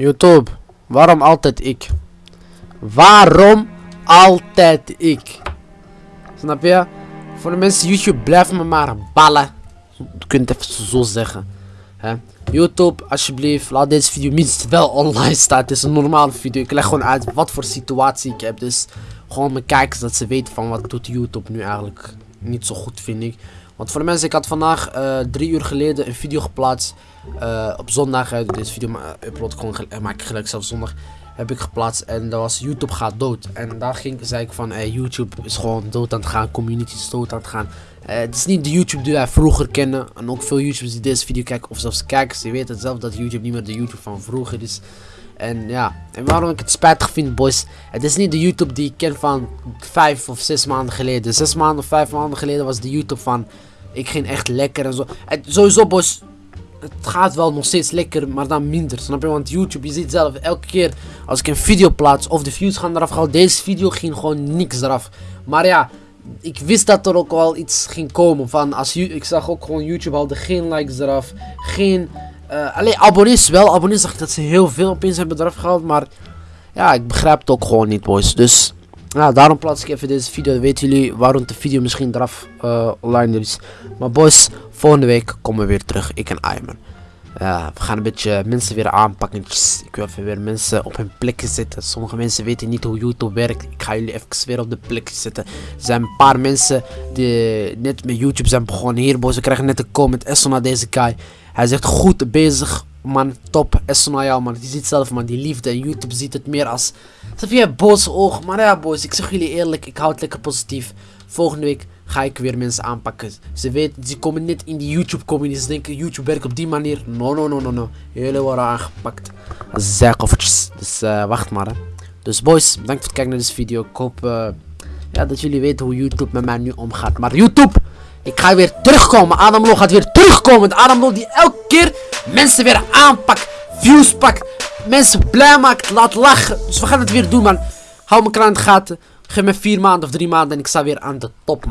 YouTube, waarom altijd ik? Waarom altijd ik? Snap je? Voor de mensen YouTube blijf me maar ballen. Je kunt het even zo zeggen. YouTube, alsjeblieft, laat deze video minstens wel online staan. Het is een normale video. Ik leg gewoon uit wat voor situatie ik heb. Dus gewoon mijn kijkers dat ze weten van wat doet YouTube nu eigenlijk niet zo goed vind ik. Want voor de mensen, ik had vandaag uh, drie uur geleden een video geplaatst. Uh, op zondag, deze video upload ik gewoon, maak ik gelijk zelf zondag. Heb ik geplaatst en dat was YouTube gaat dood. En daar ging, zei ik van, YouTube is gewoon dood aan het gaan. Community is dood aan het gaan. het is niet de YouTube die wij vroeger kennen. En ook veel YouTubers die deze video kijken, of zelfs kijkers, die weten zelf dat YouTube niet meer de YouTube van vroeger is. En ja, en waarom ik het spijtig vind, boys. Het is niet de YouTube die ik ken van vijf of zes maanden geleden. Zes maanden of vijf maanden geleden was de YouTube van ik ging echt lekker en zo. Sowieso, boys. Het gaat wel nog steeds lekker, maar dan minder. Snap je? Want YouTube, je ziet zelf, elke keer als ik een video plaats of de views gaan eraf gaan. Deze video ging gewoon niks eraf. Maar ja, ik wist dat er ook wel iets ging komen. Van als ik zag ook gewoon YouTube haalde geen likes eraf. Geen. Uh, alleen abonnees wel. Abonnees zag dat ze heel veel opeens hebben eraf gehaald. Maar ja, ik begrijp het ook gewoon niet, boys. Dus ja, daarom plaats ik even deze video. Dan weten jullie waarom de video misschien eraf uh, online is. Maar boys, volgende week komen we weer terug. Ik en Ayman. We gaan een beetje mensen weer aanpakken. Ik wil even weer mensen op hun plekje zetten. Sommige mensen weten niet hoe YouTube werkt. Ik ga jullie even weer op de plekje zetten. Er zijn een paar mensen die net met YouTube zijn begonnen. Hier boys, we krijgen net een comment. Esso naar deze guy. Hij zegt goed bezig man, top. Jou man. Je ziet zelf man, die liefde. En YouTube ziet het meer als... Snap je, boze oog. Maar ja boys, ik zeg jullie eerlijk. Ik hou het lekker positief. Volgende week ga ik weer mensen aanpakken. Ze weten, ze komen niet in die YouTube community. Ze denken YouTube werkt op die manier. No, no, no, no, no. Jullie worden aangepakt. Zijkoffertjes. Dus uh, wacht maar. Dus boys, bedankt voor het kijken naar deze video. Ik hoop uh, dat jullie weten hoe YouTube met mij nu omgaat. Maar YouTube, ik ga weer terugkomen. Adam Lo gaat weer terugkomen. Adam Lo die elke keer mensen weer aanpakt. Views pakt. Mensen blij maakt. Laat lachen. Dus we gaan het weer doen man. Hou me kraan in de gaten. Geef me vier maanden of drie maanden en ik sta weer aan de top man.